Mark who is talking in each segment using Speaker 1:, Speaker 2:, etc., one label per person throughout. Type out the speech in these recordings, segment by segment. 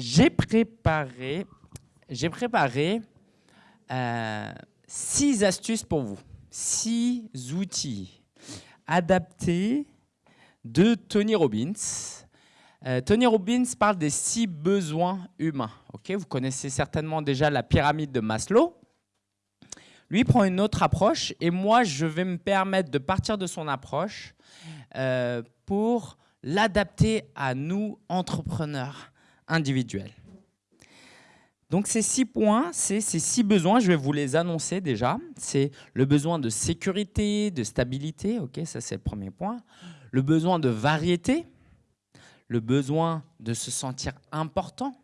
Speaker 1: j'ai préparé, euh, six astuces pour vous, six outils adaptés de Tony Robbins. Euh, Tony Robbins parle des six besoins humains. Ok, vous connaissez certainement déjà la pyramide de Maslow. Lui prend une autre approche et moi, je vais me permettre de partir de son approche euh, pour l'adapter à nous, entrepreneurs individuels. Donc ces six points, c'est ces six besoins, je vais vous les annoncer déjà. C'est le besoin de sécurité, de stabilité, ok, ça c'est le premier point. Le besoin de variété, le besoin de se sentir important,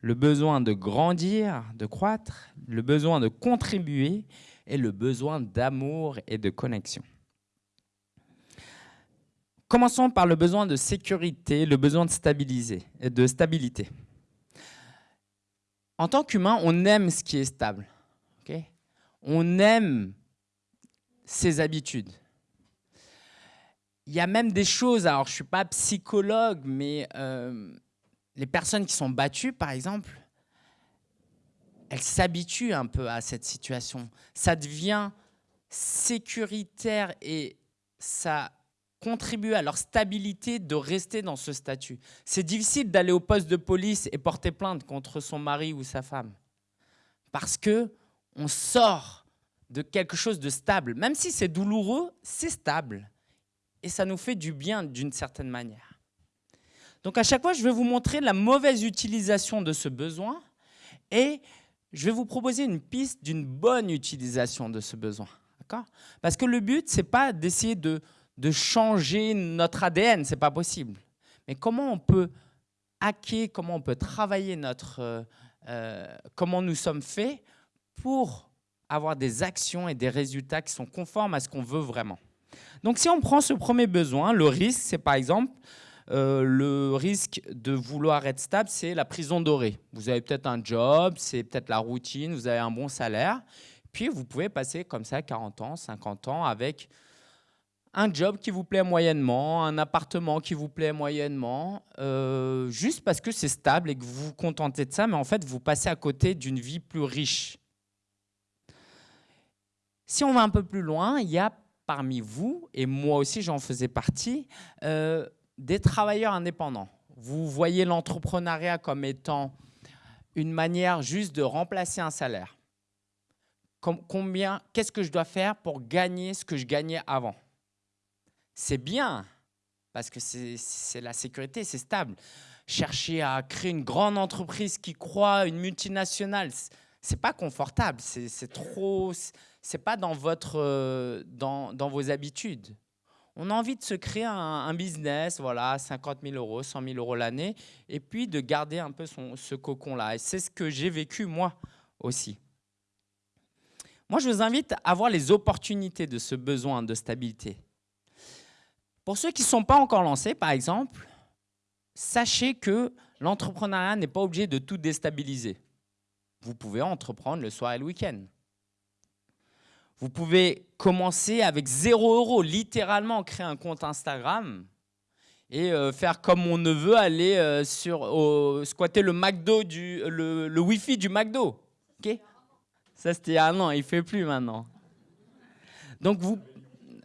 Speaker 1: le besoin de grandir, de croître, le besoin de contribuer et le besoin d'amour et de connexion. Commençons par le besoin de sécurité, le besoin de, stabiliser, de stabilité. En tant qu'humain, on aime ce qui est stable. on aime ses habitudes. Il y a même des choses, alors je ne suis pas psychologue, mais euh, les personnes qui sont battues, par exemple, elles s'habituent un peu à cette situation. Ça devient sécuritaire et ça contribue à leur stabilité de rester dans ce statut. C'est difficile d'aller au poste de police et porter plainte contre son mari ou sa femme parce que on sort de quelque chose de stable. Même si c'est douloureux, c'est stable et ça nous fait du bien d'une certaine manière. Donc à chaque fois, je vais vous montrer la mauvaise utilisation de ce besoin et je vais vous proposer une piste d'une bonne utilisation de ce besoin. Parce que le but, ce n'est pas d'essayer de, de, changer notre ADN, ce n'est pas possible. Mais comment on peut hacker, comment on peut travailler notre, euh, euh, comment nous sommes faits pour avoir des actions et des résultats qui sont conformes à ce qu'on veut vraiment. Donc si on prend ce premier besoin, le risque, c'est par exemple euh, le risque de vouloir être stable, c'est la prison dorée. Vous avez peut-être un job, c'est peut-être la routine, vous avez un bon salaire. Puis vous pouvez passer comme ça 40 ans, 50 ans avec un job qui vous plaît moyennement, un appartement qui vous plaît moyennement, euh, juste parce que c'est stable et que vous vous contentez de ça, mais en fait, vous passez à côté d'une vie plus riche. Si on va un peu plus loin, il y a parmi vous, et moi aussi j'en faisais partie, euh, des travailleurs indépendants. Vous voyez l'entrepreneuriat comme étant une manière juste de remplacer un salaire. Combien, qu'est-ce que je dois faire pour gagner ce que je gagnais avant? C'est bien, parce que c'est la sécurité, c'est stable. Chercher à créer une grande entreprise qui croit, une multinationale, c'est pas confortable, c'est trop, c'est pas dans, votre, euh, dans, vos habitudes. On a envie de se créer un, business, voilà, 50 000 euros, 100 000 euros l'année, et puis de garder un peu son, ce cocon-là. Et c'est ce que j'ai vécu moi aussi. Moi, je vous invite à voir les opportunités de ce besoin de stabilité. Pour ceux qui ne sont pas encore lancés, par exemple, sachez que l'entrepreneuriat n'est pas obligé de tout déstabiliser. Vous pouvez entreprendre le soir et le week-end. Vous pouvez commencer avec 0 euros, littéralement créer un compte Instagram et euh, faire comme mon neveu, aller euh, sur, squatter le Wi-Fi du McDo. Ok? Ça, c'était un an, il ne fait plus maintenant. Donc, vous,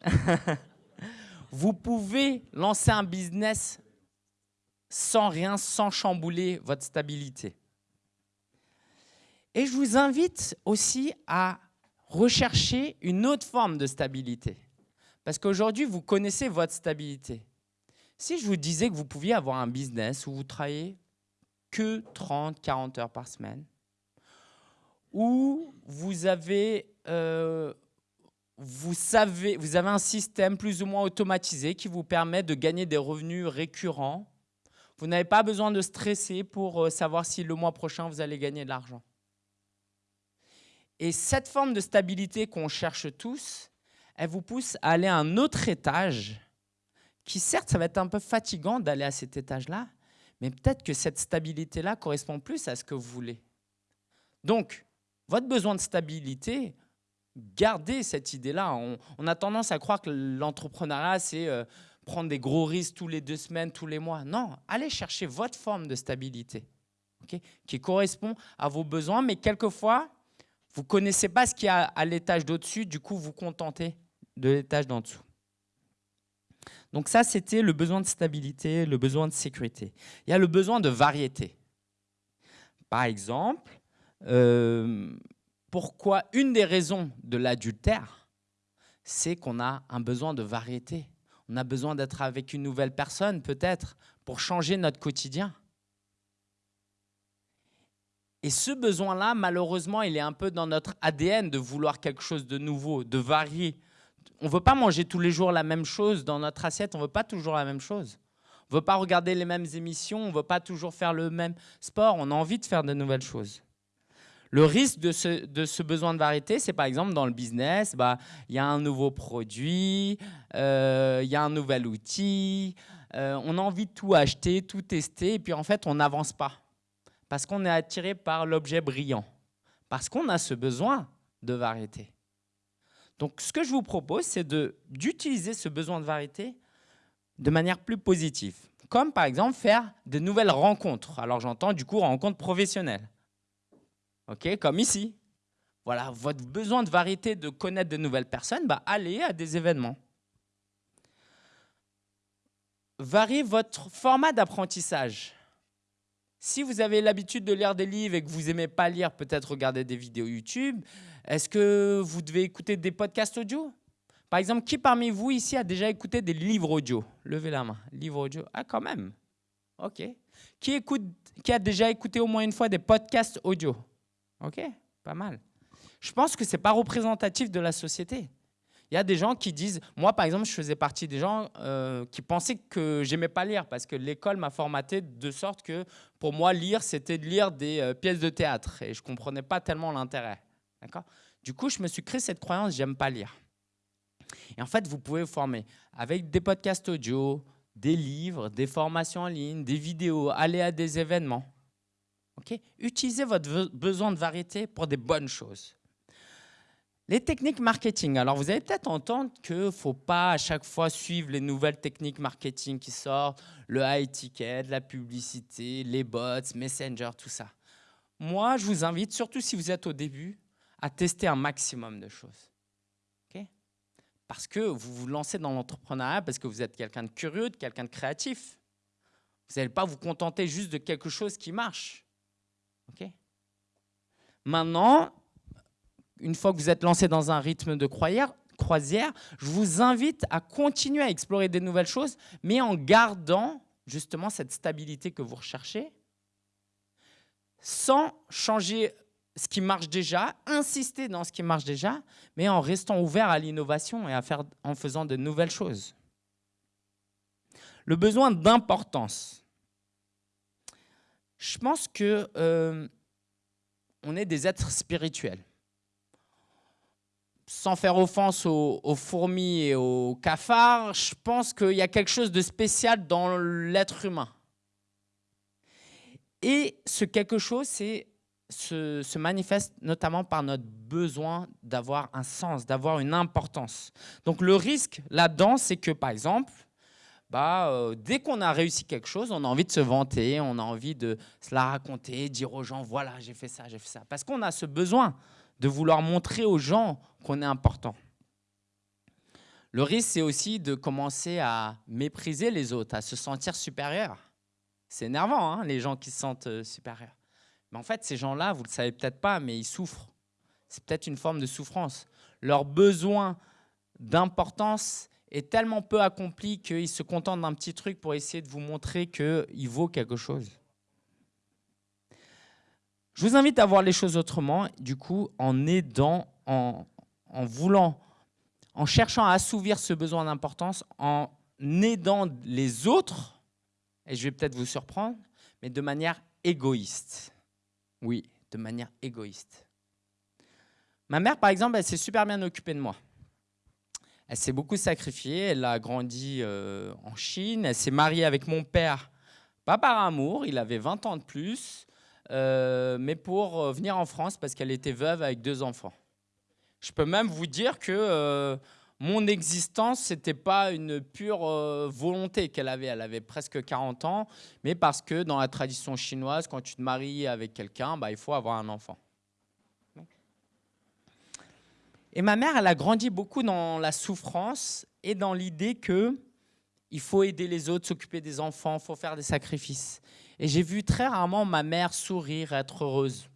Speaker 1: vous pouvez lancer un business sans rien, sans chambouler votre stabilité. Et je vous invite aussi à rechercher une autre forme de stabilité. Parce qu'aujourd'hui, vous connaissez votre stabilité. Si je vous disais que vous pouviez avoir un business où vous travaillez que 30, 40 heures par semaine, où vous avez, euh, vous, savez, vous avez un système plus ou moins automatisé qui vous permet de gagner des revenus récurrents, vous n'avez pas besoin de stresser pour euh, savoir si le mois prochain vous allez gagner de l'argent. Et cette forme de stabilité qu'on cherche tous, elle vous pousse à aller à un autre étage qui certes, ça va être un peu fatigant d'aller à cet étage-là, mais peut-être que cette stabilité-là correspond plus à ce que vous voulez. Donc, votre besoin de stabilité, gardez cette idée-là. On, a tendance à croire que l'entrepreneuriat, c'est euh, prendre des gros risques tous les deux semaines, tous les mois. Non, allez chercher votre forme de stabilité. qui correspond à vos besoins, mais quelquefois, vous ne connaissez pas ce qu'il y a à l'étage d'au-dessus, du coup, vous contentez de l'étage d'en dessous. Donc ça, c'était le besoin de stabilité, le besoin de sécurité. Il y a le besoin de variété. Par exemple, euh, pourquoi une des raisons de l'adultère, c'est qu'on a un besoin de variété. On a besoin d'être avec une nouvelle personne, peut-être, pour changer notre quotidien. Et ce besoin-là, malheureusement, il est un peu dans notre ADN de vouloir quelque chose de nouveau, de varier. On ne veut pas manger tous les jours la même chose dans notre assiette, on ne veut pas toujours la même chose. On ne veut pas regarder les mêmes émissions, on ne veut pas toujours faire le même sport, on a envie de faire de nouvelles choses. Le risque de ce, besoin de variété, c'est par exemple dans le business, bah, il y a un nouveau produit, euh, il y a un nouvel outil, euh, on a envie de tout acheter, tout tester, et puis en fait, on n'avance pas parce qu'on est attiré par l'objet brillant, parce qu'on a ce besoin de variété. Donc ce que je vous propose, c'est d'utiliser ce besoin de variété de manière plus positive, comme par exemple faire de nouvelles rencontres. Alors j'entends du coup rencontres professionnelles, ok, comme ici. Voilà, votre besoin de variété, de connaître de nouvelles personnes, bah, allez à des événements. Variez votre format d'apprentissage. Si vous avez l'habitude de lire des livres et que vous n'aimez pas lire, peut-être regarder des vidéos YouTube, est-ce que vous devez écouter des podcasts audio? Par exemple, qui parmi vous ici a déjà écouté des livres audio? Levez la main. Livres audio? Ah, quand même. OK. Qui, écoute, qui a déjà écouté au moins une fois des podcasts audio? OK, pas mal. Je pense que ce n'est pas représentatif de la société. Il y a des gens qui disent, moi par exemple, je faisais partie des gens euh, qui pensaient que j'aimais pas lire parce que l'école m'a formaté de sorte que pour moi, lire, c'était de lire des euh, pièces de théâtre et je comprenais pas tellement l'intérêt. Du coup, je me suis créé cette croyance, j'aime pas lire. Et en fait, vous pouvez vous former avec des podcasts audio, des livres, des formations en ligne, des vidéos, aller à des événements. Utilisez votre besoin de variété pour des bonnes choses. Les techniques marketing. Alors, vous allez peut-être entendre qu'il ne faut pas à chaque fois suivre les nouvelles techniques marketing qui sortent, le high ticket, la publicité, les bots, Messenger, tout ça. Moi, je vous invite, surtout si vous êtes au début, à tester un maximum de choses. parce que vous vous lancez dans l'entrepreneuriat parce que vous êtes quelqu'un de curieux, quelqu'un de créatif. Vous n'allez pas vous contenter juste de quelque chose qui marche. Maintenant, une fois que vous êtes lancé dans un rythme de croisière, je vous invite à continuer à explorer des nouvelles choses, mais en gardant justement cette stabilité que vous recherchez, sans changer ce qui marche déjà, insister dans ce qui marche déjà, mais en restant ouvert à l'innovation et en faisant de nouvelles choses. Le besoin d'importance. Je pense que euh, on est des êtres spirituels sans faire offense aux, fourmis et aux cafards, je pense qu'il y a quelque chose de spécial dans l'être humain. Et ce quelque chose se, se, manifeste notamment par notre besoin d'avoir un sens, d'avoir une importance. Donc le risque là-dedans, c'est que par exemple, bah, euh, dès qu'on a réussi quelque chose, on a envie de se vanter, on a envie de se la raconter, dire aux gens, voilà, j'ai fait ça, j'ai fait ça. Parce qu'on a ce besoin de vouloir montrer aux gens qu'on est important. Le risque, c'est aussi de commencer à mépriser les autres, à se sentir supérieur. C'est énervant, hein, les gens qui se sentent euh, supérieurs. Mais en fait, ces gens-là, vous ne le savez peut-être pas, mais ils souffrent. C'est peut-être une forme de souffrance. Leur besoin d'importance est tellement peu accompli qu'ils se contentent d'un petit truc pour essayer de vous montrer qu'il vaut quelque chose. Je vous invite à voir les choses autrement, du coup, en aidant, en, voulant, en cherchant à assouvir ce besoin d'importance, en aidant les autres, et je vais peut-être vous surprendre, mais de manière égoïste. Oui, de manière égoïste. Ma mère, par exemple, elle s'est super bien occupée de moi. Elle s'est beaucoup sacrifiée, elle a grandi euh, en Chine, elle s'est mariée avec mon père, pas par amour, il avait 20 ans de plus, euh, mais pour euh, venir en France parce qu'elle était veuve avec deux enfants. Je peux même vous dire que mon existence, ce n'était pas une pure volonté qu'elle avait. Elle avait presque 40 ans, mais parce que dans la tradition chinoise, quand tu te maries avec quelqu'un, bah, il faut avoir un enfant. Et ma mère, elle a grandi beaucoup dans la souffrance et dans l'idée que il faut aider les autres, s'occuper des enfants, il faut faire des sacrifices. Et j'ai vu très rarement ma mère sourire, être heureuse.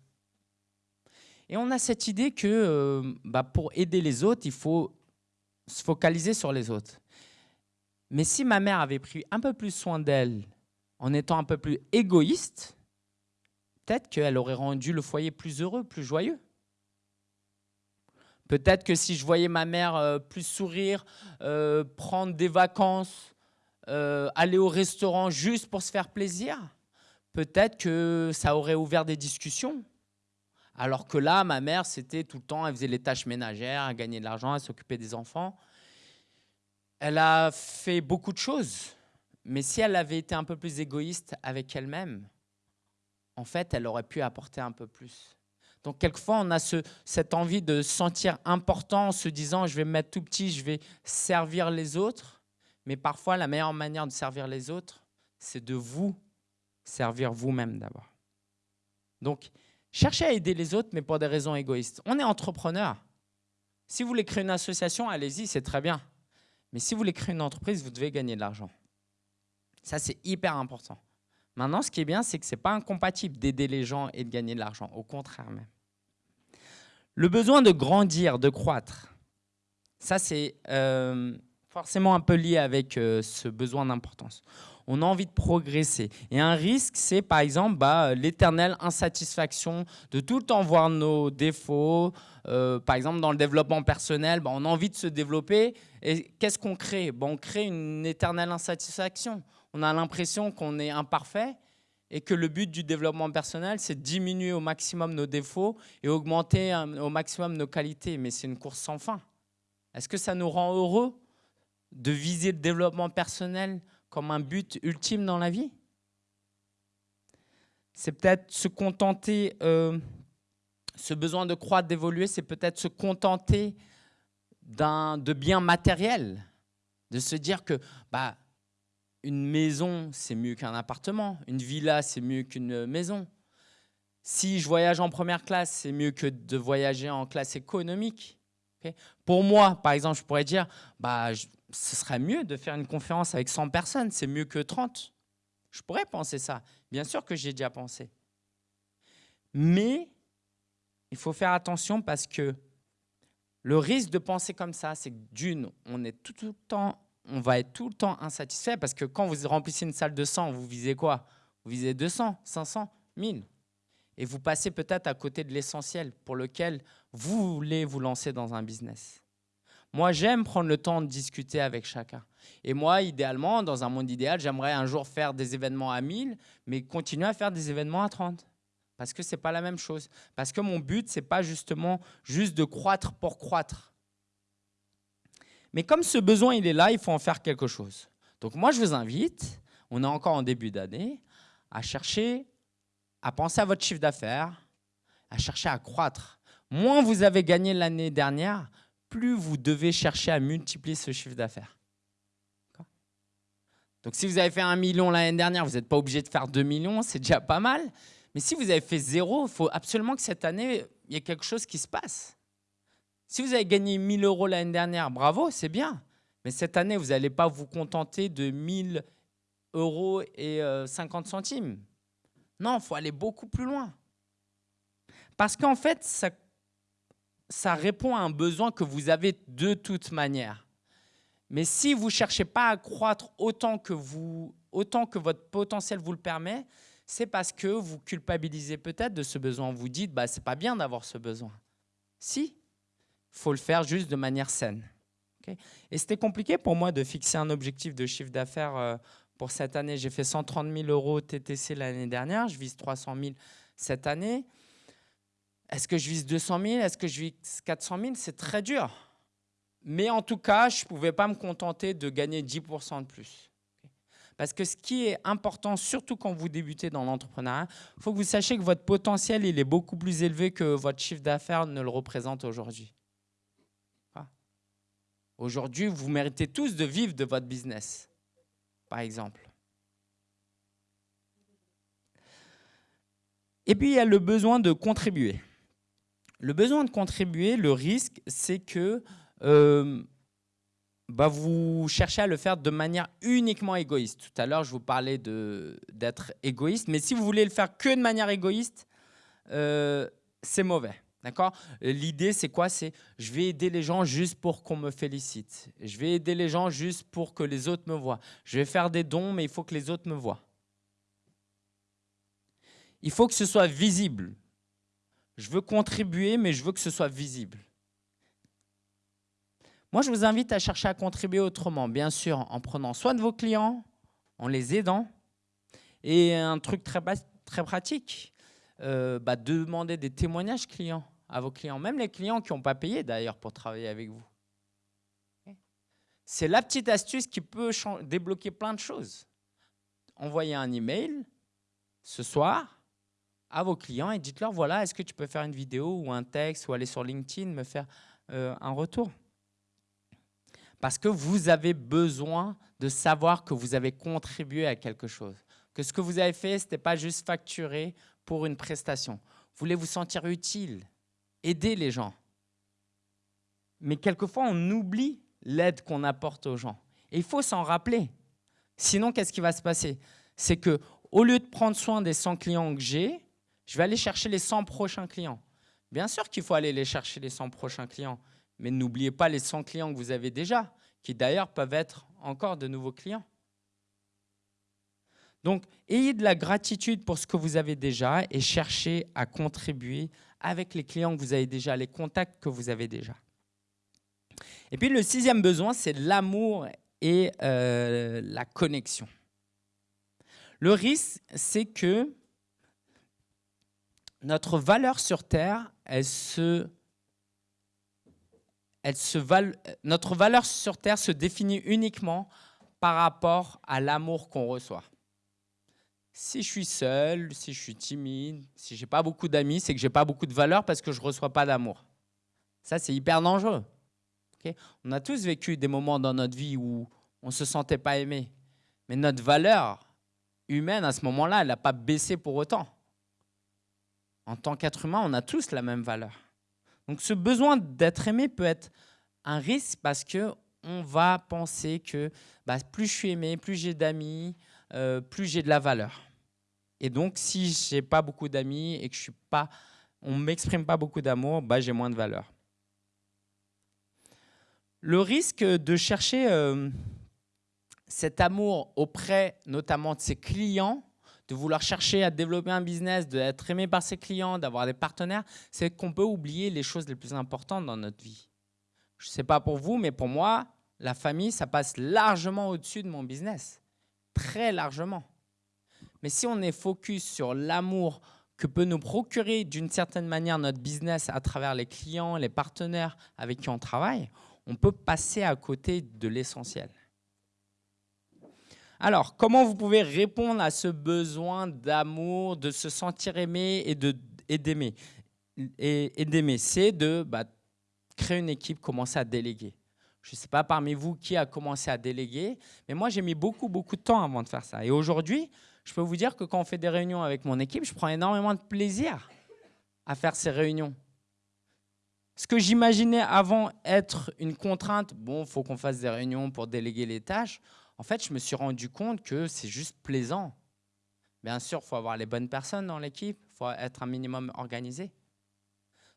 Speaker 1: Et on a cette idée que euh, bah, pour aider les autres, il faut se focaliser sur les autres. Mais si ma mère avait pris un peu plus soin d'elle en étant un peu plus égoïste, peut-être qu'elle aurait rendu le foyer plus heureux, plus joyeux. Peut-être que si je voyais ma mère euh, plus sourire, euh, prendre des vacances, aller au restaurant juste pour se faire plaisir, peut-être que ça aurait ouvert des discussions. Alors que là, ma mère, c'était tout le temps, elle faisait les tâches ménagères, elle gagnait de l'argent, elle s'occupait des enfants. Elle a fait beaucoup de choses, mais si elle avait été un peu plus égoïste avec elle-même, en fait, elle aurait pu apporter un peu plus. Donc, quelquefois, on a cette envie de se sentir important en se disant, je vais me mettre tout petit, je vais servir les autres. Mais parfois, la meilleure manière de servir les autres, c'est de vous servir vous-même d'abord. Donc, cherchez à aider les autres, mais pour des raisons égoïstes. On est entrepreneur. Si vous voulez créer une association, allez-y, c'est très bien. Mais si vous voulez créer une entreprise, vous devez gagner de l'argent. Ça, c'est hyper important. Maintenant, ce qui est bien, c'est que ce n'est pas incompatible d'aider les gens et de gagner de l'argent. Au contraire même. Le besoin de grandir, de croître, ça, c'est euh, forcément un peu lié avec euh, ce besoin d'importance on a envie de progresser. Et un risque, c'est par exemple bah, l'éternelle insatisfaction de tout le temps voir nos défauts. Euh, par exemple, dans le développement personnel, bah, on a envie de se développer. Et qu'est-ce qu'on crée? Bah, On crée une éternelle insatisfaction. On a l'impression qu'on est imparfait et que le but du développement personnel, c'est diminuer au maximum nos défauts et augmenter au maximum nos qualités. Mais c'est une course sans fin. Est-ce que ça nous rend heureux de viser le développement personnel comme un but ultime dans la vie? C'est peut-être se contenter, euh, ce besoin de croître, d'évoluer, c'est peut-être se contenter de biens matériels, de se dire que bah, une maison, c'est mieux qu'un appartement, une villa, c'est mieux qu'une maison. Si je voyage en première classe, c'est mieux que de voyager en classe économique. Pour moi, par exemple, je pourrais dire, bah, ce serait mieux de faire une conférence avec 100 personnes, c'est mieux que 30. Je pourrais penser ça. Bien sûr que j'ai déjà pensé. Mais il faut faire attention parce que le risque de penser comme ça, c'est que d'une, on est tout, le temps, on va être tout le temps insatisfait parce que quand vous remplissez une salle de 100, vous visez quoi? Vous visez 200, 500, 1000. Et vous passez peut-être à côté de l'essentiel pour lequel vous voulez vous lancer dans un business. Moi, j'aime prendre le temps de discuter avec chacun. Et moi, idéalement, dans un monde idéal, j'aimerais un jour faire des événements à 1000, mais continuer à faire des événements à 30. Parce que ce n'est pas la même chose. Parce que mon but, ce n'est pas justement juste de croître pour croître. Mais comme ce besoin, il est là, il faut en faire quelque chose. Donc moi, je vous invite, on est encore en début d'année, à chercher, à penser à votre chiffre d'affaires, à chercher à croître. Moins vous avez gagné l'année dernière, plus vous devez chercher à multiplier ce chiffre d'affaires. Donc si vous avez fait un million l'année dernière, vous n'êtes pas obligé de faire 2 millions, c'est déjà pas mal. Mais si vous avez fait zéro, il faut absolument que cette année, il y ait quelque chose qui se passe. Si vous avez gagné 1000 euros l'année dernière, bravo, c'est bien. Mais cette année, vous n'allez pas vous contenter de 1000 euros et 50 euh, centimes. Non, il faut aller beaucoup plus loin. Parce qu'en fait, ça ça répond à un besoin que vous avez de toute manière. Mais si vous ne cherchez pas à croître autant que, vous, autant que votre potentiel vous le permet, c'est parce que vous culpabilisez peut-être de ce besoin. Vous dites, bah, ce n'est pas bien d'avoir ce besoin. Si, faut le faire juste de manière saine. Et c'était compliqué pour moi de fixer un objectif de chiffre d'affaires euh, pour cette année. J'ai fait 130 000 euros TTC l'année dernière, je vise 300 000 cette année. Est-ce que je vise 200 000 Est-ce que je vise 400 000 C'est très dur. Mais en tout cas, je ne pouvais pas me contenter de gagner 10 de plus. Parce que ce qui est important, surtout quand vous débutez dans l'entrepreneuriat, il faut que vous sachiez que votre potentiel il est beaucoup plus élevé que votre chiffre d'affaires ne le représente aujourd'hui. Aujourd'hui, vous méritez tous de vivre de votre business, par exemple. Et puis, il y a le besoin de contribuer. Le besoin de contribuer, le risque, c'est que euh, bah, vous cherchez à le faire de manière uniquement égoïste. Tout à l'heure, je vous parlais d'être égoïste, mais si vous voulez le faire que de manière égoïste, euh, c'est mauvais. D'accord? L'idée, c'est quoi? C'est je vais aider les gens juste pour qu'on me félicite. Je vais aider les gens juste pour que les autres me voient. Je vais faire des dons, mais il faut que les autres me voient. Il faut que ce soit visible. Je veux contribuer, mais je veux que ce soit visible. Moi, je vous invite à chercher à contribuer autrement, bien sûr, en prenant soin de vos clients, en les aidant. Et un truc très, très pratique, euh, bah, demander des témoignages clients à vos clients, même les clients qui n'ont pas payé d'ailleurs pour travailler avec vous. C'est la petite astuce qui peut débloquer plein de choses. Envoyez un email ce soir à vos clients et dites-leur, voilà, est-ce que tu peux faire une vidéo ou un texte ou aller sur LinkedIn me faire euh, un retour? Parce que vous avez besoin de savoir que vous avez contribué à quelque chose. Que ce que vous avez fait, ce n'était pas juste facturé pour une prestation. Vous voulez vous sentir utile? Aider les gens. Mais quelquefois, on oublie l'aide qu'on apporte aux gens. Et il faut s'en rappeler. Sinon, qu'est-ce qui va se passer? C'est que au lieu de prendre soin des 100 clients que j'ai, je vais aller chercher les 100 prochains clients. Bien sûr qu'il faut aller les chercher les 100 prochains clients, mais n'oubliez pas les 100 clients que vous avez déjà, qui d'ailleurs peuvent être encore de nouveaux clients. Donc, ayez de la gratitude pour ce que vous avez déjà et cherchez à contribuer avec les clients que vous avez déjà, les contacts que vous avez déjà. Et puis le sixième besoin, c'est l'amour et euh, la connexion. Le risque, c'est que notre valeur sur Terre, se notre valeur sur Terre se définit uniquement par rapport à l'amour qu'on reçoit. Si je suis seul, si je suis timide, si j'ai pas beaucoup d'amis, c'est que j'ai pas beaucoup de valeur parce que je reçois pas d'amour. Ça, c'est hyper dangereux. on a tous vécu des moments dans notre vie où on se sentait pas aimé. Mais notre valeur humaine à ce moment-là, elle n'a pas baissé pour autant. En tant qu'être humain, on a tous la même valeur. Donc ce besoin d'être aimé peut être un risque parce que on va penser que bah, plus je suis aimé, plus j'ai d'amis, euh, plus j'ai de la valeur. Et donc, si je n'ai pas beaucoup d'amis et que je suis pas, on ne m'exprime pas beaucoup d'amour, bah, j'ai moins de valeur. Le risque de chercher euh, cet amour auprès notamment de ses clients, de vouloir chercher à développer un business, d'être aimé par ses clients, d'avoir des partenaires, c'est qu'on peut oublier les choses les plus importantes dans notre vie. Je ne sais pas pour vous, mais pour moi, la famille, ça passe largement au-dessus de mon business. Très largement. Mais si on est focus sur l'amour que peut nous procurer d'une certaine manière notre business à travers les clients, les partenaires avec qui on travaille, on peut passer à côté de l'essentiel. Alors, comment vous pouvez répondre à ce besoin d'amour, de se sentir aimé et d'aimer? Et, d'aimer C'est de bah, créer une équipe, commencer à déléguer. Je ne sais pas parmi vous qui a commencé à déléguer, mais moi j'ai mis beaucoup, beaucoup de temps avant de faire ça. Et aujourd'hui, je peux vous dire que quand on fait des réunions avec mon équipe, je prends énormément de plaisir à faire ces réunions. Ce que j'imaginais avant être une contrainte, bon, il faut qu'on fasse des réunions pour déléguer les tâches, en fait, je me suis rendu compte que c'est juste plaisant. Bien sûr, il faut avoir les bonnes personnes dans l'équipe, il faut être un minimum organisé.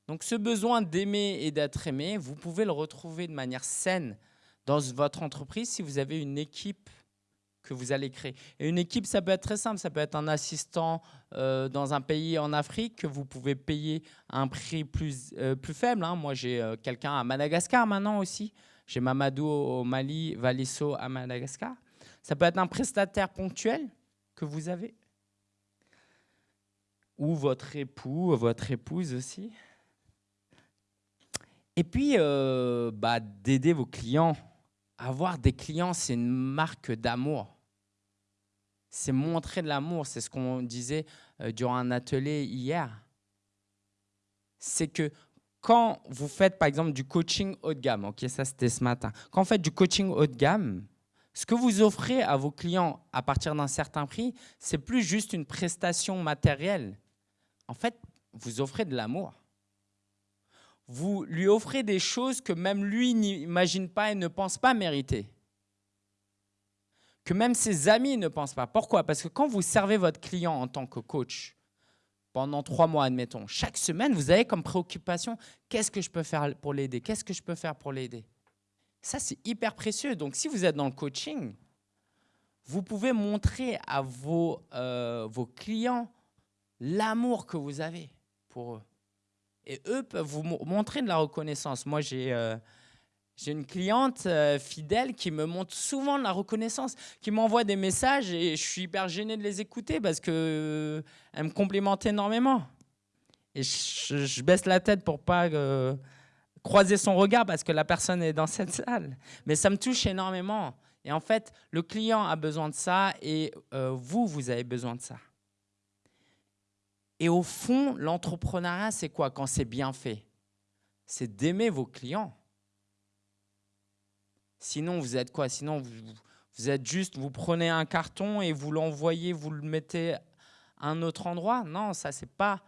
Speaker 1: Donc ce besoin d'aimer et d'être aimé, vous pouvez le retrouver de manière saine dans votre entreprise si vous avez une équipe que vous allez créer. Et une équipe, ça peut être très simple. Ça peut être un assistant euh, dans un pays en Afrique que vous pouvez payer un prix plus, euh, plus faible. Hein. Moi, j'ai euh, quelqu'un à Madagascar maintenant aussi. J'ai Mamadou au Mali, Valisso à Madagascar. Ça peut être un prestataire ponctuel que vous avez. Ou votre époux, votre épouse aussi. Et puis, bah, d'aider vos clients avoir des clients, c'est une marque d'amour. C'est montrer de l'amour. C'est ce qu'on disait euh, durant un atelier hier. C'est que quand vous faites, par exemple, du coaching haut de gamme, ok, ça c'était ce matin, quand vous faites du coaching haut de gamme, ce que vous offrez à vos clients à partir d'un certain prix, c'est plus juste une prestation matérielle. En fait, vous offrez de l'amour. Vous lui offrez des choses que même lui n'imagine pas et ne pense pas mériter. Que même ses amis ne pensent pas. Pourquoi? Parce que quand vous servez votre client en tant que coach, pendant trois mois, admettons, chaque semaine, vous avez comme préoccupation, qu'est-ce que je peux faire pour l'aider? Qu'est-ce que je peux faire pour l'aider? Ça, c'est hyper précieux. Donc, si vous êtes dans le coaching, vous pouvez montrer à vos, euh, vos clients l'amour que vous avez pour eux. Et eux peuvent vous montrer de la reconnaissance. Moi, j'ai euh, une cliente euh, fidèle qui me montre souvent de la reconnaissance, qui m'envoie des messages et je suis hyper gêné de les écouter parce qu'elle euh, me complimente énormément. Et je, baisse la tête pour pas croiser son regard parce que la personne est dans cette salle. Mais ça me touche énormément. Et en fait, le client a besoin de ça et vous, vous avez besoin de ça. Et au fond, l'entrepreneuriat, c'est quoi quand c'est bien fait? C'est d'aimer vos clients. Sinon, vous êtes quoi? Sinon, vous, êtes juste, vous prenez un carton et vous l'envoyez, vous le mettez à un autre endroit? Non, ça, c'est pas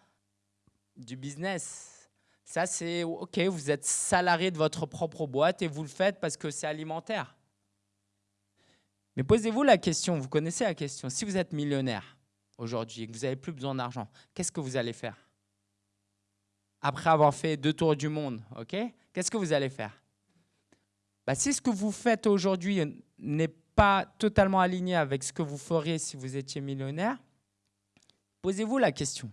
Speaker 1: du business. Ça, c'est OK, vous êtes salarié de votre propre boîte et vous le faites parce que c'est alimentaire. Mais posez-vous la question, vous connaissez la question, si vous êtes millionnaire, aujourd'hui et que vous n'avez plus besoin d'argent, qu'est-ce que vous allez faire? Après avoir fait deux tours du monde, ok? Qu'est-ce que vous allez faire? Bah, Si ce que vous faites aujourd'hui n'est pas totalement aligné avec ce que vous feriez si vous étiez millionnaire, posez-vous la question.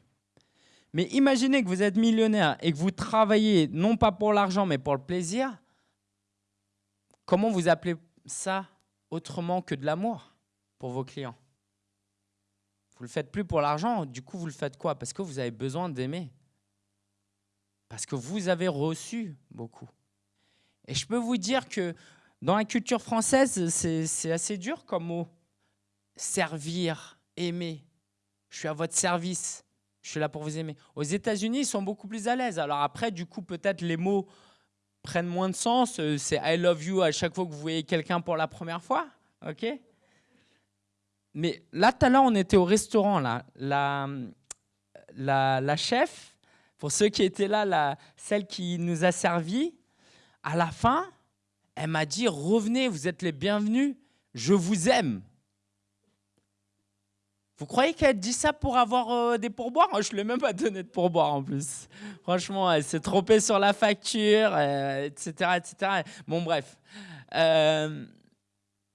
Speaker 1: Mais imaginez que vous êtes millionnaire et que vous travaillez non pas pour l'argent mais pour le plaisir. Comment vous appelez ça autrement que de l'amour pour vos clients? Vous ne le faites plus pour l'argent, du coup, vous le faites quoi? Parce que vous avez besoin d'aimer. Parce que vous avez reçu beaucoup. Et je peux vous dire que dans la culture française, c'est assez dur comme mot. Servir, aimer. Je suis à votre service. Je suis là pour vous aimer. Aux États-Unis, ils sont beaucoup plus à l'aise. Alors après, du coup, peut-être les mots prennent moins de sens. Euh, c'est I love you à chaque fois que vous voyez quelqu'un pour la première fois. OK? Mais là, tout à l'heure, on était au restaurant. Là. La, la, chef, pour ceux qui étaient là, la, celle qui nous a servi, à la fin, elle m'a dit, revenez, vous êtes les bienvenus, je vous aime. Vous croyez qu'elle dit ça pour avoir euh, des pourboires? Je ne lui ai même pas donné de pourboire en plus. Franchement, elle s'est trompée sur la facture, etc., euh, etc. Bon, bref. Euh,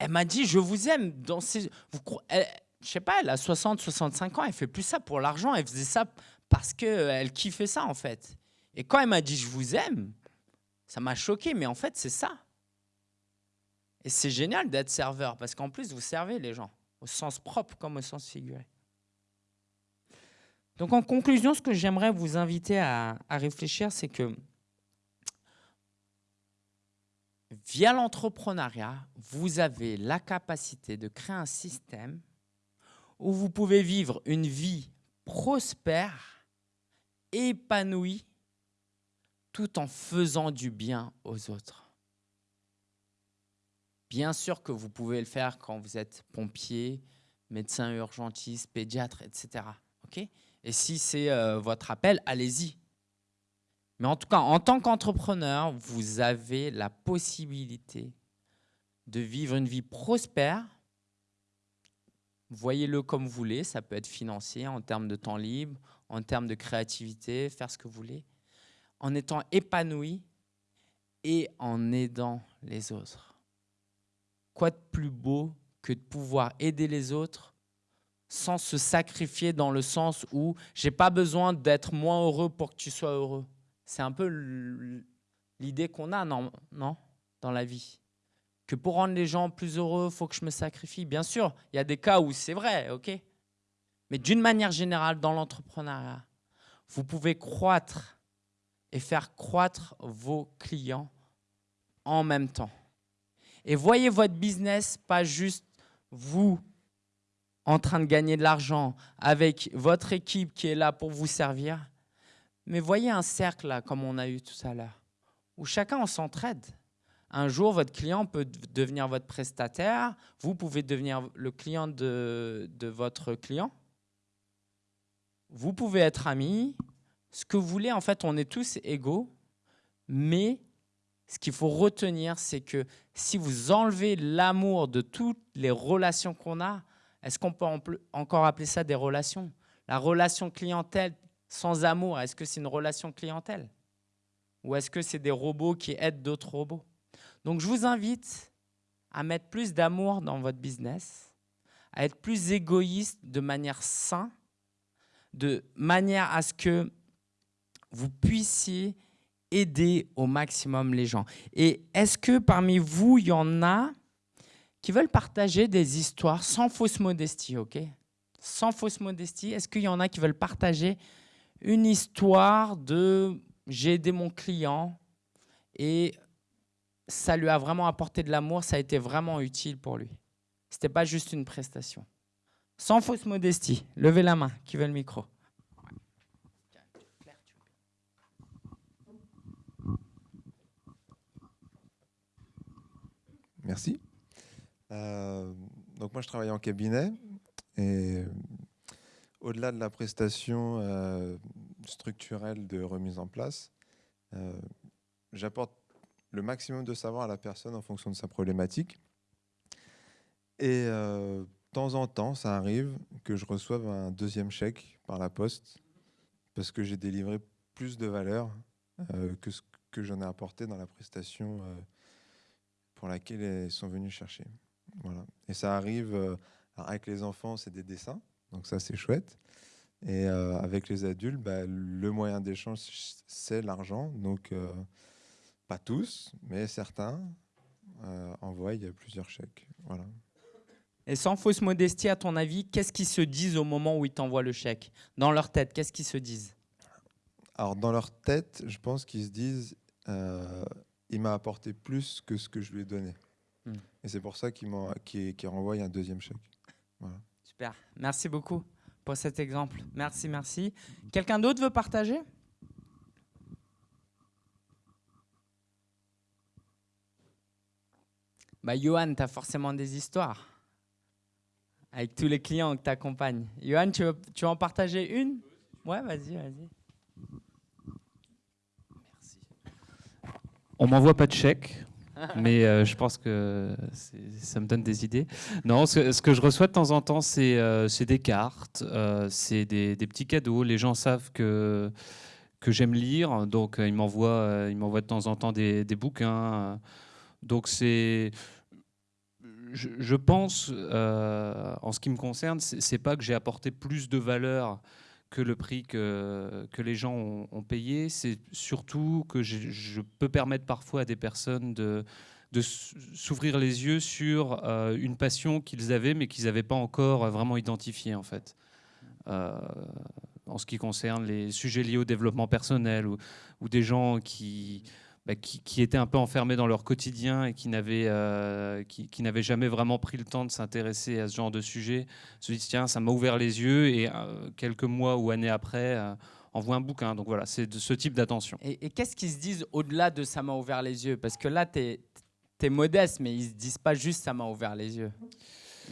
Speaker 1: elle m'a dit, je vous aime. Dans ces... je sais pas, elle a 60, 65 ans, elle fait plus ça pour l'argent, elle faisait ça parce qu'elle kiffait ça en fait. Et quand elle m'a dit, je vous aime, ça m'a choqué, mais en fait, c'est ça. Et c'est génial d'être serveur, parce qu'en plus, vous servez les gens, au sens propre comme au sens figuré. Donc en conclusion, ce que j'aimerais vous inviter à, à réfléchir, c'est que via l'entrepreneuriat, vous avez la capacité de créer un système où vous pouvez vivre une vie prospère, épanouie, tout en faisant du bien aux autres. Bien sûr que vous pouvez le faire quand vous êtes pompier, médecin urgentiste, pédiatre, etc. Et si c'est euh, votre appel, allez-y. Mais en tout cas, en tant qu'entrepreneur, vous avez la possibilité de vivre une vie prospère. Voyez-le comme vous voulez, ça peut être financier, en termes de temps libre, en termes de créativité, faire ce que vous voulez, en étant épanoui et en aidant les autres. Quoi de plus beau que de pouvoir aider les autres sans se sacrifier dans le sens où j'ai pas besoin d'être moins heureux pour que tu sois heureux? C'est un peu l'idée qu'on a, non, non, dans la vie. Que pour rendre les gens plus heureux, il faut que je me sacrifie. Bien sûr, il y a des cas où c'est vrai, ok Mais d'une manière générale, dans l'entrepreneuriat, vous pouvez croître et faire croître vos clients en même temps. Et voyez votre business pas juste vous en train de gagner de l'argent avec votre équipe qui est là pour vous servir, Mais voyez un cercle, là, comme on a eu tout à l'heure, où chacun on s'entraide. Un jour, votre client peut devenir votre prestataire, vous pouvez devenir le client de, de votre client. Vous pouvez être amis, ce que vous voulez, en fait, on est tous égaux, mais ce qu'il faut retenir, c'est que si vous enlevez l'amour de toutes les relations qu'on a, est-ce qu'on peut encore appeler ça des relations? La relation clientèle sans amour, est-ce que c'est une relation clientèle Ou est-ce que c'est des robots qui aident d'autres robots? Donc je vous invite à mettre plus d'amour dans votre business, à être plus égoïste de manière saine, de manière à ce que vous puissiez aider au maximum les gens. Et est-ce que parmi vous, il y en a qui veulent partager des histoires sans fausse modestie, ok? Sans fausse modestie, est-ce qu'il y en a qui veulent partager une histoire de j'ai aidé mon client et ça lui a vraiment apporté de l'amour, ça a été vraiment utile pour lui. Ce n'était pas juste une prestation. Sans fausse modestie, levez la main, qui veut le micro?
Speaker 2: Merci. Euh, donc moi, je travaille en cabinet et au-delà de la prestation euh, structurelle de remise en place, euh, j'apporte le maximum de savoir à la personne en fonction de sa problématique. Et de temps en temps, ça arrive que je reçoive un deuxième chèque par la poste parce que j'ai délivré plus de valeur que ce que j'en ai apporté dans la prestation pour laquelle elles sont venues chercher. Voilà. Et ça arrive, euh, avec les enfants, c'est des dessins, donc ça c'est chouette. Et euh, avec les adultes, bah, le moyen d'échange, c'est l'argent. Donc, euh, pas tous, mais certains envoient plusieurs chèques. Voilà.
Speaker 1: Et sans fausse modestie, à ton avis, qu'est-ce qu'ils se disent au moment où ils t'envoient le chèque? Dans leur tête, qu'est-ce qu'ils se disent?
Speaker 2: Alors, dans leur tête, je pense qu'ils se disent il m'a apporté plus que ce que je lui ai donné. Hmm. Et c'est pour ça qu'il qu renvoie un deuxième chèque.
Speaker 1: Merci beaucoup pour cet exemple. Merci, merci. Quelqu'un d'autre veut partager? Bah, Johan, tu as forcément des histoires avec tous les clients que tu accompagnes. Johan, tu veux, tu en partager une? Ouais, vas-y, vas-y.
Speaker 3: On m'envoie pas de chèque, mais euh, je pense que ça me donne des idées. Non, ce, que je reçois de temps en temps, c'est euh, des cartes, euh, c'est des, petits cadeaux. Les gens savent que, que j'aime lire, donc ils m'envoient de temps en temps des, bouquins. donc c'est... Je, je, pense, en ce qui me concerne, c'est pas que j'ai apporté plus de valeur que le prix que, que les gens ont, payé, c'est surtout que je, peux permettre parfois à des personnes de, de s'ouvrir les yeux sur euh, une passion qu'ils avaient, mais qu'ils n'avaient pas encore vraiment identifiée, en fait. Euh, en ce qui concerne les sujets liés au développement personnel ou, ou des gens qui, bah, qui, étaient un peu enfermés dans leur quotidien et qui n'avaient euh, qui, jamais vraiment pris le temps de s'intéresser à ce genre de sujet, se disent tiens, ça m'a ouvert les yeux et euh, quelques mois ou années après, euh, envoie un bouquin. Donc voilà, c'est de ce type d'attention.
Speaker 1: Et, qu'est-ce qu'ils se disent au-delà de ça m'a ouvert les yeux? Parce que là, tu es, modeste, mais ils se disent pas juste ça m'a ouvert les yeux.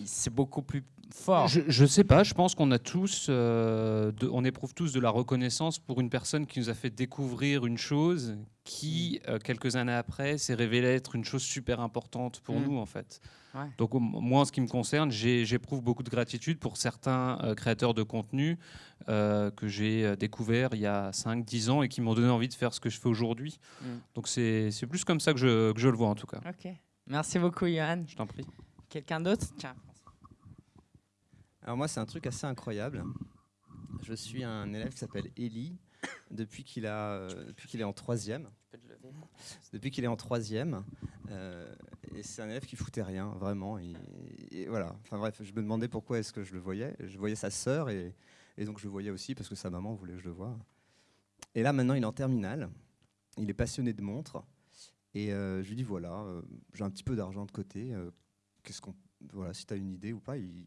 Speaker 1: C'est beaucoup plus fort.
Speaker 3: Je ne sais pas, je pense qu'on a tous, euh, on éprouve tous de la reconnaissance pour une personne qui nous a fait découvrir une chose qui, mm. euh, quelques années après, s'est révélée être une chose super importante pour mm. nous, en fait. Donc, moi, en ce qui me concerne, j'éprouve beaucoup de gratitude pour certains euh, créateurs de contenu que j'ai découverts il y a 5-10 ans et qui m'ont donné envie de faire ce que je fais aujourd'hui. Mm. Donc, c'est plus comme ça que je, que je, le vois, en tout cas.
Speaker 1: Ok. Merci beaucoup, Johan.
Speaker 3: Je t'en prie.
Speaker 1: Quelqu'un d'autre? Tiens.
Speaker 4: Alors moi, c'est un truc assez incroyable. Je suis un élève qui s'appelle Eli depuis qu'il a, euh, depuis qu'il est en troisième. Depuis qu'il est en troisième, euh, et c'est un élève qui foutait rien, vraiment. Et, voilà. Enfin bref, je me demandais pourquoi est-ce que je le voyais. Je voyais sa sœur et, et, donc je le voyais aussi parce que sa maman voulait que je le voie. Et là, maintenant, il est en terminale. Il est passionné de montres. Et euh, je lui dis voilà, j'ai un petit peu d'argent de côté. Qu'est-ce qu'on, voilà, si tu as une idée ou pas, il,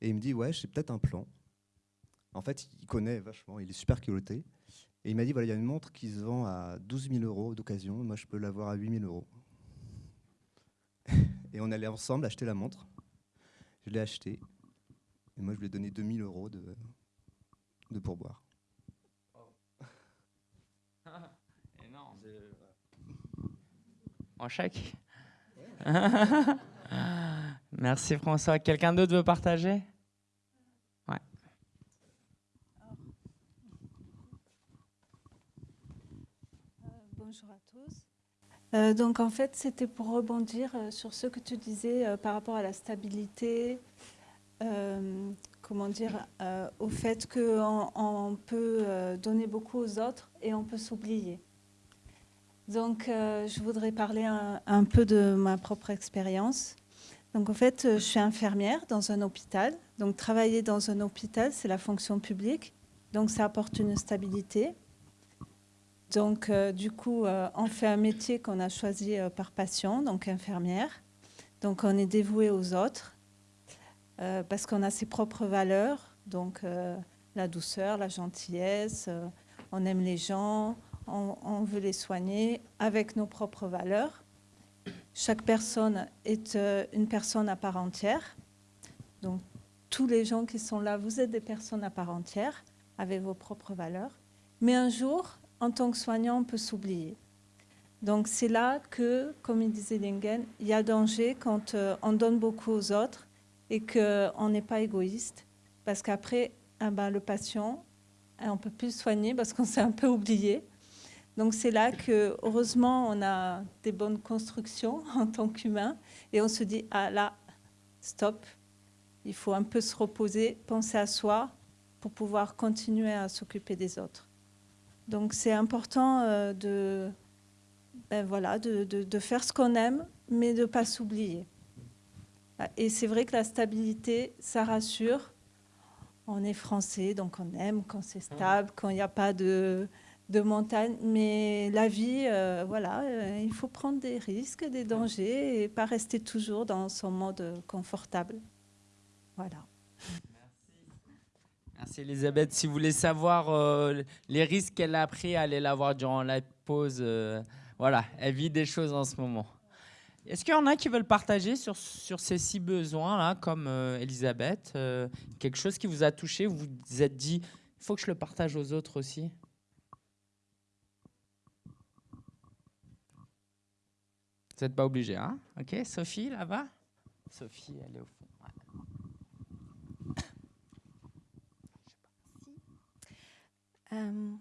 Speaker 4: et il me dit, ouais, j'ai peut-être un plan. En fait, il connaît vachement, il est super culotté. Et il m'a dit, voilà, il y a une montre qui se vend à 12 000 euros d'occasion, moi je peux l'avoir à 8 000 euros. Et on allait ensemble acheter la montre. Je l'ai achetée. Et moi je lui ai donné 2 000 euros de, de pourboire.
Speaker 1: En chèque? Merci François. Quelqu'un d'autre veut partager? Ouais.
Speaker 5: bonjour à tous. Euh, donc en fait, c'était pour rebondir euh, sur ce que tu disais euh, par rapport à la stabilité, comment dire, au fait qu'on on peut donner beaucoup aux autres et on peut s'oublier. Donc je voudrais parler un peu de ma propre expérience. Donc en fait, euh, je suis infirmière dans un hôpital. Donc travailler dans un hôpital, c'est la fonction publique. Donc ça apporte une stabilité. Donc, euh, du coup, euh, on fait un métier qu'on a choisi par passion, donc infirmière. Donc, on est dévoué aux autres parce qu'on a ses propres valeurs, donc la douceur, la gentillesse, on aime les gens, on veut les soigner avec nos propres valeurs. Chaque personne est euh, une personne à part entière. Donc, tous les gens qui sont là, vous êtes des personnes à part entière avec vos propres valeurs. Mais un jour, en tant que soignant, on peut s'oublier. Donc c'est là que, comme il disait Lingen, il y a danger quand euh, on donne beaucoup aux autres et qu'on n'est pas égoïste. Parce qu'après, ah ben, le patient, on ne peut plus soigner parce qu'on s'est un peu oublié. Donc c'est là que, heureusement, on a des bonnes constructions en tant qu'humain et on se dit, ah là, stop, il faut un peu se reposer, penser à soi pour pouvoir continuer à s'occuper des autres. Donc c'est important euh, de, ben voilà, de, de- de faire ce qu'on aime, mais de ne pas s'oublier. Et c'est vrai que la stabilité, ça rassure. On est français, donc on aime quand c'est stable, quand il n'y a pas de, de montagne. Mais la vie, euh, voilà, euh, il faut prendre des risques, des dangers et pas rester toujours dans son mode confortable. Voilà.
Speaker 1: Merci Elisabeth. Si vous voulez savoir euh, les risques qu'elle a pris, allez la voir durant la pause. voilà, elle vit des choses en ce moment. Est-ce qu'il y en a qui veulent partager sur, sur ces six besoins-là, comme Elisabeth Quelque chose qui vous a touché, vous vous êtes dit, il faut que je le partage aux autres aussi? Vous n'êtes pas obligé, hein? Ok, Sophie, là-bas? Sophie, elle est au fond.
Speaker 6: Euh,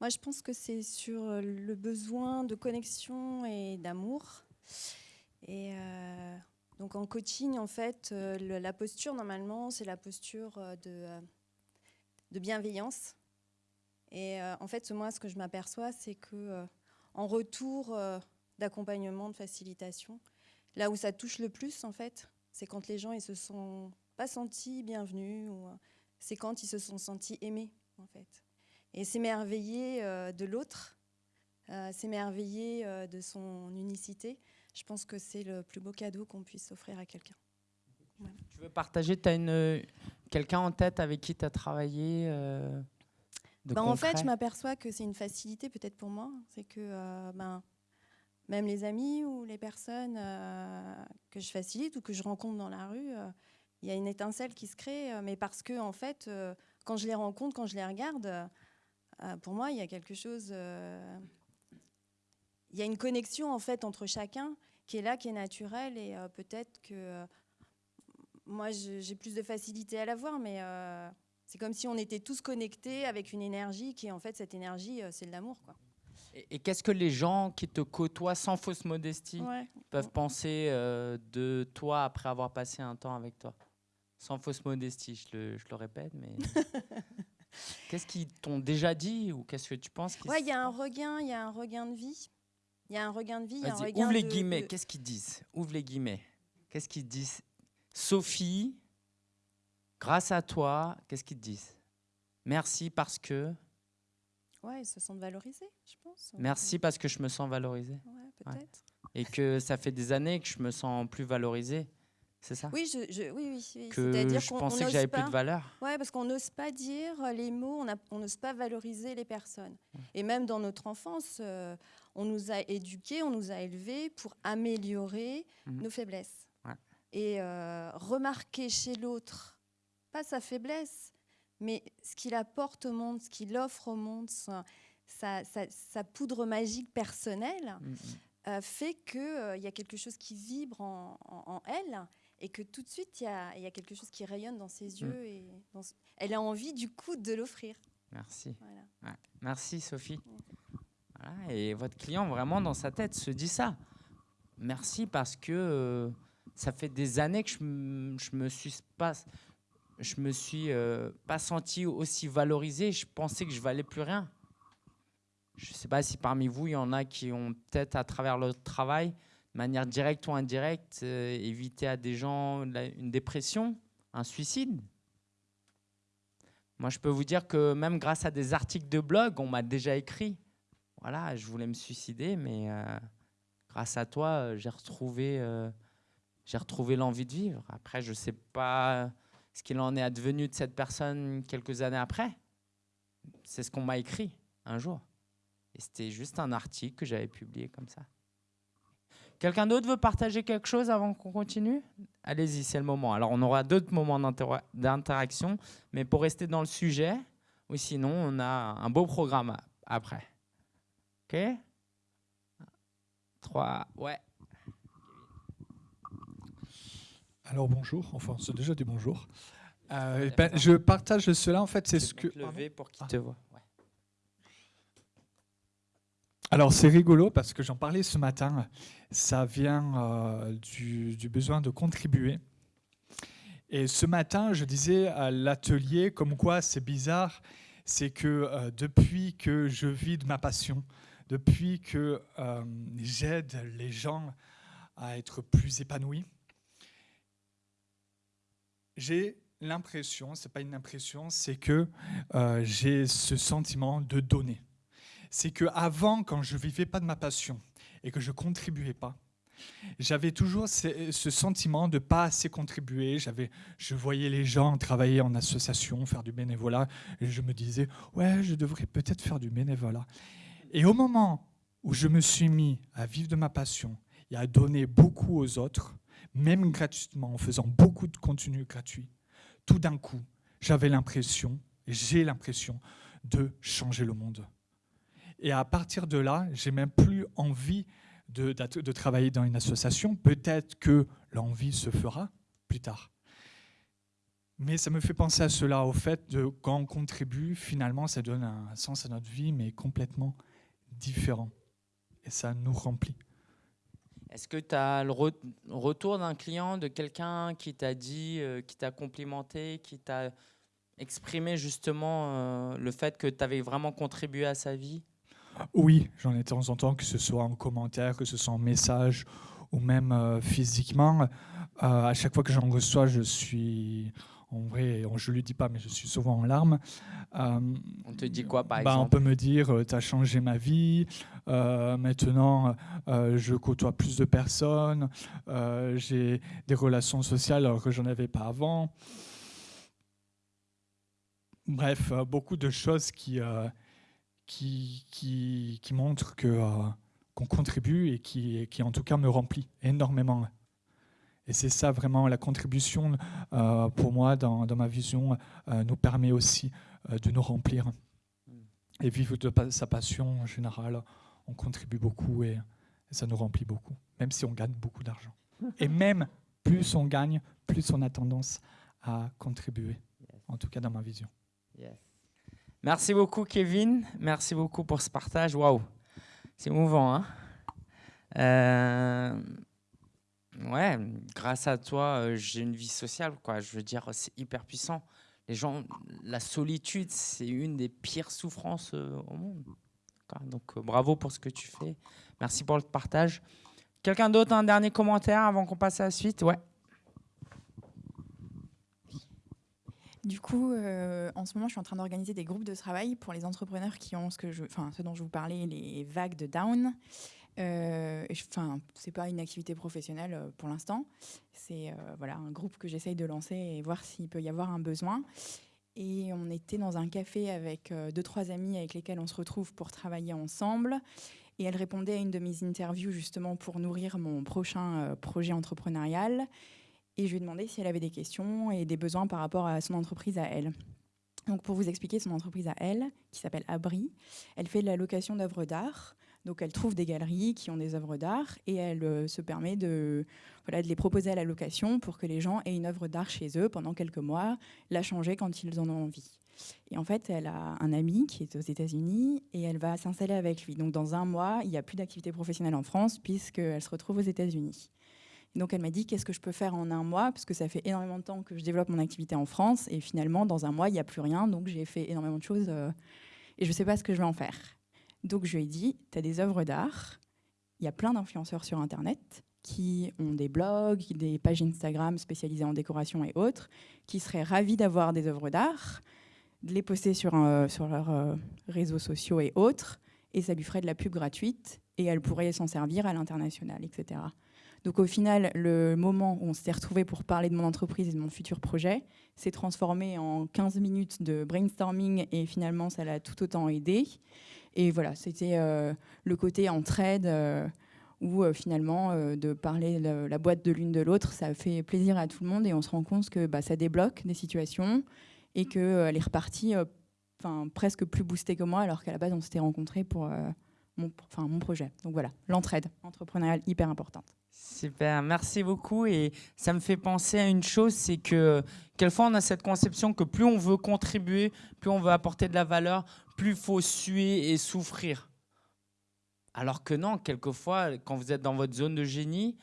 Speaker 6: moi, je pense que c'est sur euh, le besoin de connexion et d'amour. Et euh, donc en coaching, en fait, le- la posture, normalement, c'est la posture de, de bienveillance. Et euh, en fait, moi, ce que je m'aperçois, c'est que euh, en retour euh, d'accompagnement, de facilitation, là où ça touche le plus, en fait, c'est quand les gens ils se sont pas sentis bienvenus ou euh, c'est quand ils se sont sentis aimés, en fait. Et s'émerveiller euh, de l'autre, euh, s'émerveiller euh, de son unicité, je pense que c'est le plus beau cadeau qu'on puisse offrir à quelqu'un.
Speaker 1: Tu veux partager Tu as une, quelqu'un en tête avec qui tu as travaillé de
Speaker 6: Ben, en fait, je m'aperçois que c'est une facilité peut-être pour moi. C'est que ben, même les amis ou les personnes euh, que je facilite ou que je rencontre dans la rue, euh, il y a une étincelle qui se crée. euh, mais parce que, en fait, quand je les rencontre, quand je les regarde, pour moi, il y a quelque chose. il y a une connexion en fait entre chacun qui est là, qui est naturelle et peut-être que moi j'ai plus de facilité à la voir, mais c'est comme si on était tous connectés avec une énergie qui, en fait, cette énergie, c'est de l'amour. Quoi.
Speaker 1: Et, et qu'est-ce que les gens qui te côtoient sans fausse modestie
Speaker 6: Ouais.
Speaker 1: peuvent penser euh, de toi après avoir passé un temps avec toi? Sans fausse modestie, je le, je le répète, mais. qu'est-ce qu'ils t'ont déjà dit ou qu'est-ce que tu penses
Speaker 6: Ouais, il y a un regain, il y a un regain de vie. Il y a un regain de vie, il y a un
Speaker 1: Vas-y,
Speaker 6: regain
Speaker 1: ouvre les
Speaker 6: de-
Speaker 1: guillemets.
Speaker 6: de-
Speaker 1: Qu'est-ce qu'ils disent? Ouvre les guillemets. Qu'est-ce qu'ils disent? Sophie, grâce à toi, qu'est-ce qu'ils disent? Merci parce que.
Speaker 6: Ouais, ils se sentent valorisés, je pense.
Speaker 1: Merci parce que je me sens valorisé.
Speaker 6: Ouais, peut-être.
Speaker 1: Et que ça fait des années que je me sens plus valorisé. C'est ça?
Speaker 6: Oui, je, je- oui, oui, oui.
Speaker 1: Que
Speaker 6: C'est-à-dire
Speaker 1: je pensais que j'avais plus de valeur.
Speaker 6: Ouais, parce qu'on n'ose pas dire les mots, on n'ose pas valoriser les personnes. Et même dans notre enfance, euh, on nous a éduqués, on nous a élevés pour améliorer
Speaker 1: Mhm.
Speaker 6: nos faiblesses.
Speaker 1: Ouais.
Speaker 6: Et euh, remarquer chez l'autre, pas sa faiblesse, mais ce qu'il apporte au monde, ce qu'il offre au monde, sa, sa- sa- sa poudre magique personnelle,
Speaker 1: Mm, mm.
Speaker 6: euh, fait qu'il il y a quelque chose qui vibre en, en- en elle et que tout de suite, il y a, il y a quelque chose qui rayonne dans ses
Speaker 1: Mm.
Speaker 6: yeux. Et dans ce- Elle a envie, du coup, de l'offrir.
Speaker 1: Merci.
Speaker 6: Voilà.
Speaker 1: Ouais. Merci Sophie. Voilà, et votre client vraiment dans sa tête se dit ça. Merci parce que euh, ça fait des années que je me suis pas, je me suis euh, pas senti aussi valorisé. Je pensais que je valais plus rien. Je ne sais pas si parmi vous il y en a qui ont peut-être à travers leur travail, de manière directe ou indirecte, euh, évité à des gens une dépression, un suicide. Moi, je peux vous dire que même grâce à des articles de blog, on m'a déjà écrit. Voilà, je voulais me suicider, mais euh, grâce à toi, j'ai retrouvé, j'ai retrouvé l'envie de vivre. Après, je ne sais pas ce qu'il en est advenu de cette personne quelques années après. C'est ce qu'on m'a écrit un jour. Et c'était juste un article que j'avais publié comme ça. Quelqu'un d'autre veut partager quelque chose avant qu'on continue? Allez-y, c'est le moment. Alors, on aura d'autres moments d'inter- d'interaction, mais pour rester dans le sujet, ou sinon, on a un beau programme après. OK? Trois, ouais.
Speaker 7: Alors bonjour, enfin c'est déjà des bonjours. Euh, ben, je partage cela en fait, c'est ce que.
Speaker 1: lever pour qu'il
Speaker 7: Ah.
Speaker 1: te voit. Ouais.
Speaker 7: Alors c'est rigolo parce que j'en parlais ce matin. Ça vient euh, du, du besoin de contribuer. Et ce matin, je disais à l'atelier comme quoi c'est bizarre, c'est que euh, depuis que je vis de ma passion, depuis que j'aide les gens à être plus épanouis, j'ai l'impression, c'est pas une impression, c'est que euh, j'ai ce sentiment de donner. C'est que avant, quand je vivais pas de ma passion et que je contribuais pas, j'avais toujours ce, sentiment de pas assez contribuer. J'avais, je voyais les gens travailler en association, faire du bénévolat, et je me disais ouais, je devrais peut-être faire du bénévolat. Et au moment où je me suis mis à vivre de ma passion et à donner beaucoup aux autres, même gratuitement, en faisant beaucoup de contenu gratuit, tout d'un coup, j'avais l'impression, j'ai l'impression, de changer le monde. Et à partir de là, j'ai même plus envie de, de travailler dans une association. Peut-être que l'envie se fera plus tard. Mais ça me fait penser à cela, au fait de quand on contribue, finalement, ça donne un sens à notre vie, mais complètement différent. Et ça nous remplit.
Speaker 1: Est-ce que tu as le re- retour d'un client, de quelqu'un qui t'a dit, euh, qui t'a complimenté, qui t'a exprimé justement euh, le fait que tu avais vraiment contribué à sa vie?
Speaker 7: Oui, j'en ai de temps en temps, que ce soit en commentaire, que ce soit en message ou même euh, physiquement. À chaque fois que j'en reçois, je suis, en vrai, je ne le dis pas, mais je suis souvent en larmes. Euh,
Speaker 1: On te dit quoi, par
Speaker 7: bah, On
Speaker 1: exemple
Speaker 7: peut me dire, tu as changé ma vie, euh, maintenant euh, je côtoie plus de personnes, euh, j'ai des relations sociales alors que j'en avais pas avant. Bref, euh, beaucoup de choses qui, euh, qui, qui, qui montrent euh, qu'on contribue et qui, qui en tout cas me remplit énormément. Et c'est ça vraiment, la contribution euh, pour moi dans, dans ma vision euh, nous permet aussi euh, de nous remplir. Et vivre de sa passion en général, on contribue beaucoup et, et ça nous remplit beaucoup, même si on gagne beaucoup d'argent. Et même plus on gagne, plus on a tendance à contribuer, en tout cas dans ma vision.
Speaker 1: Yes. Merci beaucoup, Kevin. Merci beaucoup pour ce partage. Waouh, c'est émouvant. Hein ouais, grâce à toi, euh, j'ai une vie sociale. Quoi. Je veux dire, c'est hyper puissant. Les gens, la solitude, c'est une des pires souffrances euh, au monde. Donc, euh, bravo pour ce que tu fais. Merci pour le partage. Quelqu'un d'autre, un dernier commentaire avant qu'on passe à la suite? Ouais.
Speaker 8: Du coup, en ce moment, je suis en train d'organiser des groupes de travail pour les entrepreneurs qui ont ce, que ce dont je vous parlais, les vagues de down. Euh, Enfin, c'est pas une activité professionnelle euh, pour l'instant. C'est euh, voilà un groupe que j'essaye de lancer et voir s'il peut y avoir un besoin. Et on était dans un café avec deux trois amis avec lesquels on se retrouve pour travailler ensemble. Et elle répondait à une de mes interviews justement pour nourrir mon prochain projet entrepreneurial. Et je lui ai demandé si elle avait des questions et des besoins par rapport à son entreprise à elle. Donc pour vous expliquer son entreprise à elle, qui s'appelle Abri, elle fait de la location d'œuvres d'art. Donc elle trouve des galeries qui ont des œuvres d'art et elle euh, se permet de, les proposer à la location pour que les gens aient une œuvre d'art chez eux pendant quelques mois, la changer quand ils en ont envie. Et en fait, elle a un ami qui est aux États-Unis et elle va s'installer avec lui. Donc dans un mois, il n'y a plus d'activité professionnelle en France puisqu'elle se retrouve aux États-Unis. Donc elle m'a dit qu'est-ce que je peux faire en un mois? Parce que ça fait énormément de temps que je développe mon activité en France et finalement dans un mois il n'y a plus rien donc j'ai fait énormément de choses euh, et je ne sais pas ce que je vais en faire. Donc je lui ai dit tu as des œuvres d'art, il y a plein d'influenceurs sur internet qui ont des blogs, des pages Instagram spécialisées en décoration et autres, qui seraient ravis d'avoir des œuvres d'art, de les poster sur, leurs euh, réseaux sociaux et autres, et ça lui ferait de la pub gratuite, et elle pourrait s'en servir à l'international, etc. Donc au final, le moment où on s'était retrouvé pour parler de mon entreprise et de mon futur projet s'est transformé en 15 minutes de brainstorming et finalement ça l'a tout autant aidé. Et voilà, c'était euh, le côté entraide euh, où euh, finalement de parler le- la boîte de l'une de l'autre, ça fait plaisir à tout le monde et on se rend compte que bah, ça débloque des situations et qu'elle est repartie presque plus boostée que moi alors qu'à la base on s'était rencontrés pour mon projet. Donc voilà, l'entraide entrepreneuriale hyper importante.
Speaker 1: Super, merci beaucoup. Et ça me fait penser à une chose, c'est que quelquefois on a cette conception que plus on veut contribuer, plus on veut apporter de la valeur, plus il faut suer et souffrir. Alors que non, quelquefois, quand vous êtes dans votre zone de génie,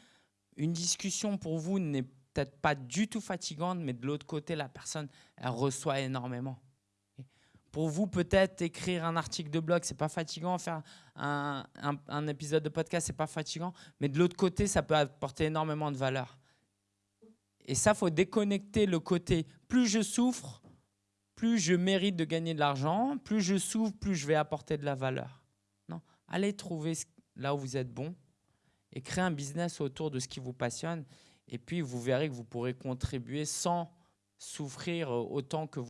Speaker 1: une discussion pour vous n'est peut-être pas du tout fatigante, mais de l'autre côté, la personne, elle reçoit énormément. Pour vous, peut-être écrire un article de blog, c'est pas fatigant. Faire un, un- un épisode de podcast, c'est pas fatigant. Mais de l'autre côté, ça peut apporter énormément de valeur. Et ça, faut déconnecter le côté. Plus je souffre, plus je mérite de gagner de l'argent. Plus je souffre, plus je vais apporter de la valeur. Non, allez trouver là où vous êtes bon et créer un business autour de ce qui vous passionne. Et puis, vous verrez que vous pourrez contribuer sans souffrir euh, autant que vous